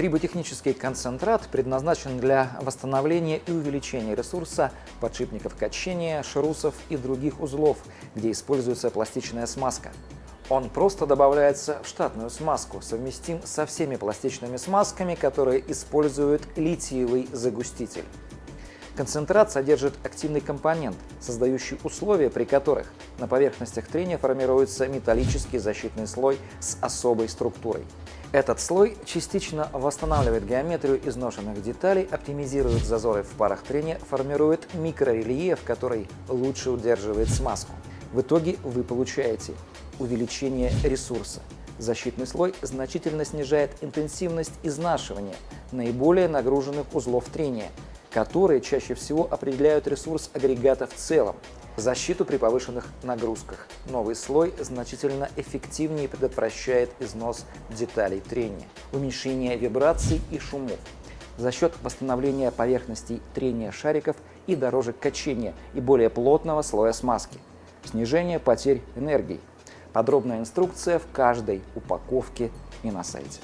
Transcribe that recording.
Триботехнический концентрат предназначен для восстановления и увеличения ресурса подшипников качения, шрусов и других узлов, где используется пластичная смазка. Он просто добавляется в штатную смазку, совместим со всеми пластичными смазками, которые используют литиевый загуститель. Концентрат содержит активный компонент, создающий условия, при которых на поверхностях трения формируется металлический защитный слой с особой структурой. Этот слой частично восстанавливает геометрию изношенных деталей, оптимизирует зазоры в парах трения, формирует микрорельеф, который лучше удерживает смазку. В итоге вы получаете увеличение ресурса. Защитный слой значительно снижает интенсивность изнашивания наиболее нагруженных узлов трения, которые чаще всего определяют ресурс агрегата в целом, защиту при повышенных нагрузках. Новый слой значительно эффективнее предотвращает износ деталей трения, уменьшение вибраций и шумов за счет восстановления поверхностей трения шариков и дорожек качения и более плотного слоя смазки, снижение потерь энергии, Подробная инструкция в каждой упаковке и на сайте.